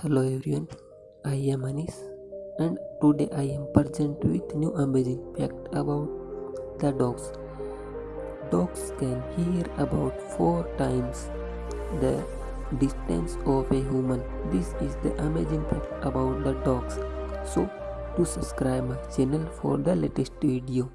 Hello everyone, I am Anis and today I am present with new amazing fact about the dogs. Dogs can hear about 4 times the distance of a human. This is the amazing fact about the dogs. So to subscribe my channel for the latest video.